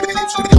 Thank you.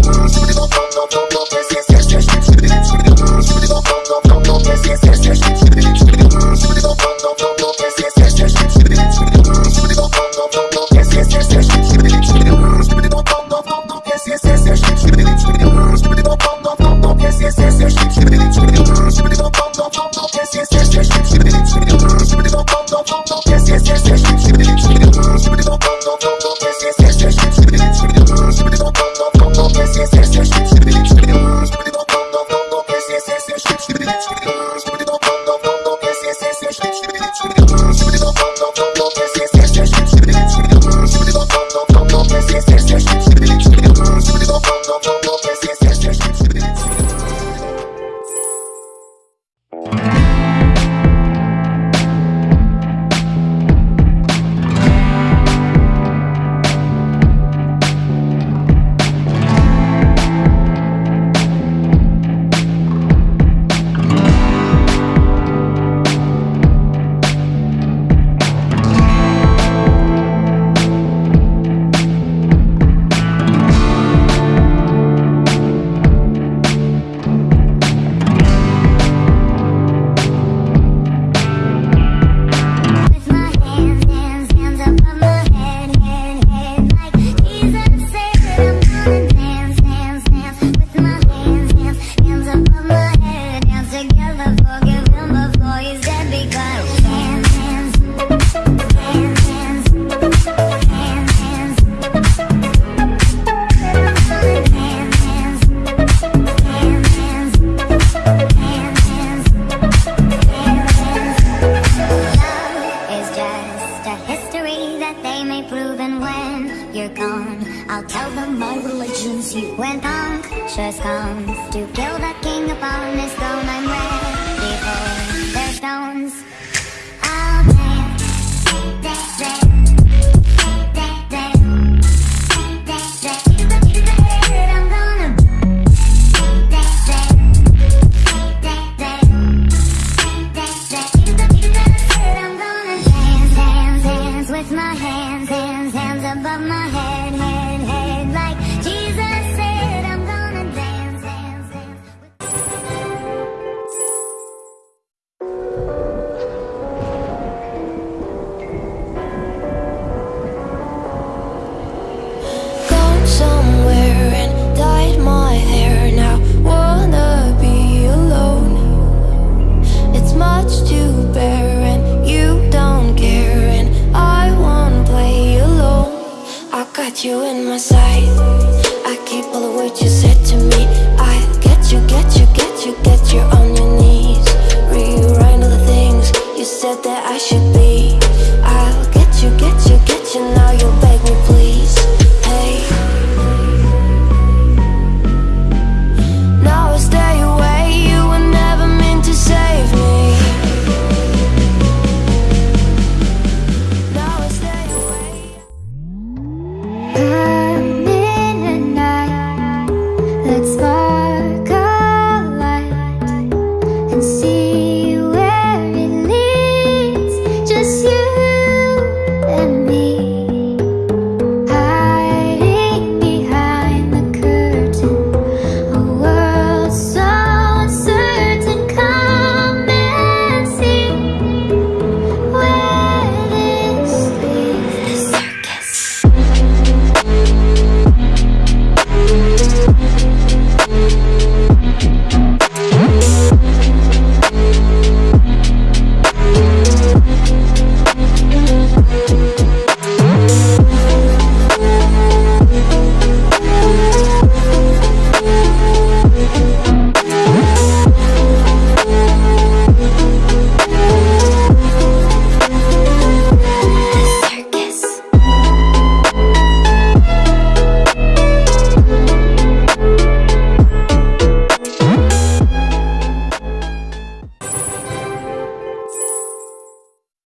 religions you went punk. Sure comes to kill the king upon his throne. I'm ready. noite sem